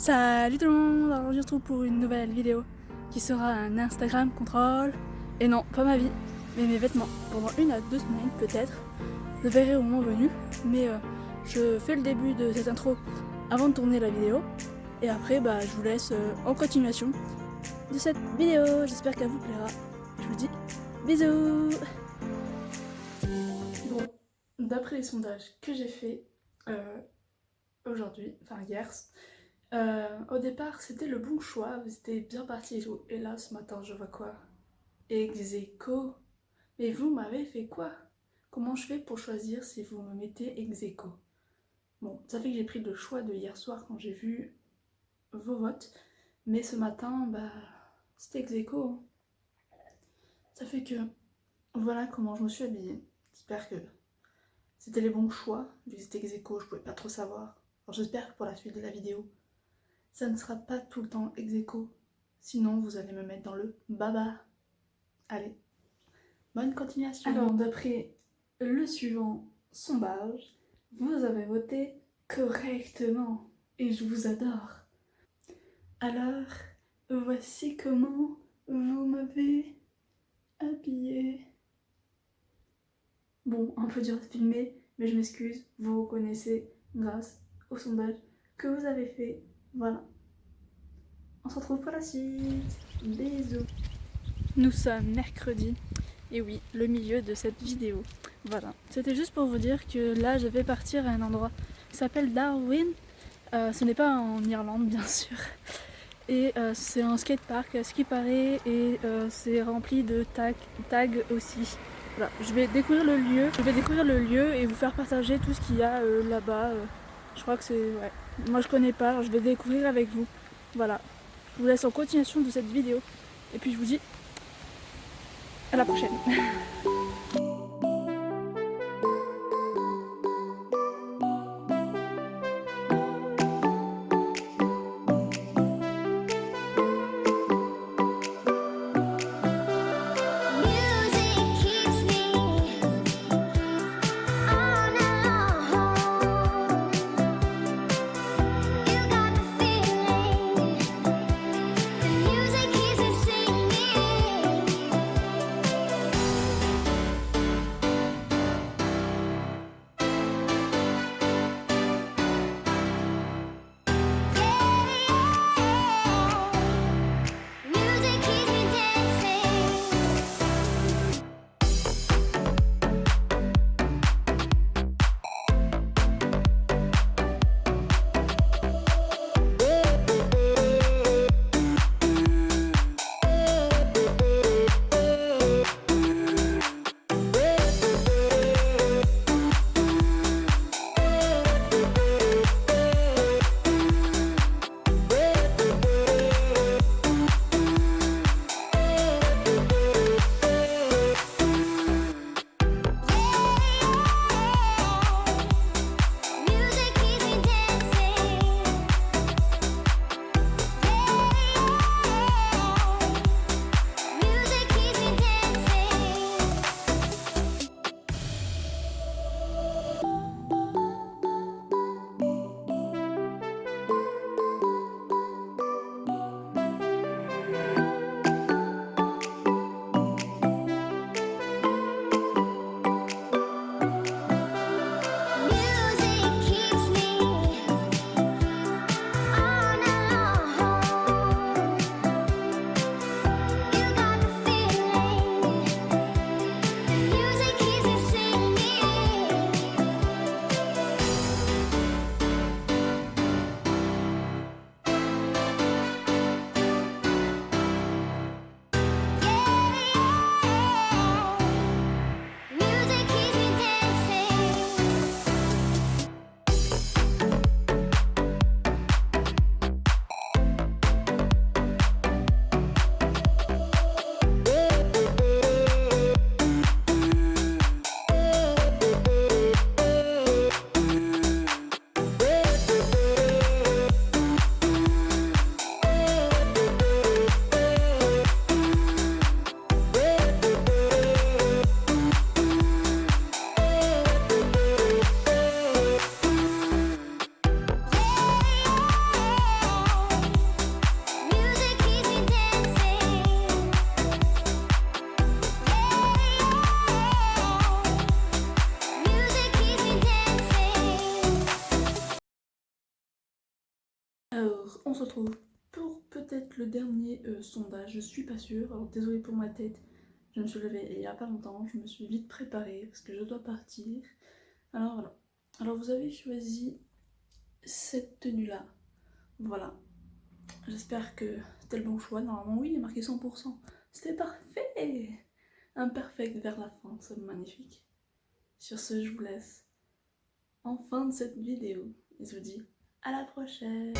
Salut tout le monde, alors on se retrouve pour une nouvelle vidéo qui sera un Instagram contrôle. Et non, pas ma vie, mais mes vêtements. Pendant une à deux semaines peut-être, je verrai au moment venu. Mais euh, je fais le début de cette intro avant de tourner la vidéo. Et après, bah, je vous laisse euh, en continuation de cette vidéo. J'espère qu'elle vous plaira. Je vous dis bisous Bon, d'après les sondages que j'ai fait euh, aujourd'hui, enfin hier, euh, au départ, c'était le bon choix, vous étiez bien parti et là, ce matin, je vois quoi? Execo. Mais vous m'avez fait quoi? Comment je fais pour choisir si vous me mettez execo? Bon, ça fait que j'ai pris le choix de hier soir quand j'ai vu vos votes. Mais ce matin, bah, c'était execo. Ça fait que voilà comment je me suis habillée. J'espère que c'était les bons choix. Vu que c'était execo, je pouvais pas trop savoir. J'espère que pour la suite de la vidéo, ça ne sera pas tout le temps ex Sinon, vous allez me mettre dans le baba. Allez, bonne continuation. Alors, d'après le suivant sondage, vous avez voté correctement et je vous adore. Alors, voici comment vous m'avez habillé. Bon, un peu dur de filmer, mais je m'excuse, vous reconnaissez grâce au sondage que vous avez fait voilà. On se retrouve pour la suite. Bisous. Nous sommes mercredi. Et oui, le milieu de cette vidéo. Voilà. C'était juste pour vous dire que là, je vais partir à un endroit qui s'appelle Darwin. Euh, ce n'est pas en Irlande, bien sûr. Et euh, c'est un skatepark à ce qui paraît. Et euh, c'est rempli de tags, tags aussi. Voilà. Je vais découvrir le lieu. Je vais découvrir le lieu et vous faire partager tout ce qu'il y a là-bas. Je crois que c'est... Moi je connais pas, je vais découvrir avec vous. Voilà. Je vous laisse en continuation de cette vidéo. Et puis je vous dis à la prochaine. Alors, on se retrouve pour peut-être le dernier euh, sondage, je suis pas sûre, alors désolé pour ma tête, je me suis levée il y a pas longtemps, je me suis vite préparée parce que je dois partir. Alors voilà, alors vous avez choisi cette tenue là, voilà. J'espère que c'était le bon choix, normalement oui il est marqué 100%, c'était parfait. Imperfect vers la fin, c'est magnifique. Sur ce, je vous laisse. En fin de cette vidéo. Et je vous dis à la prochaine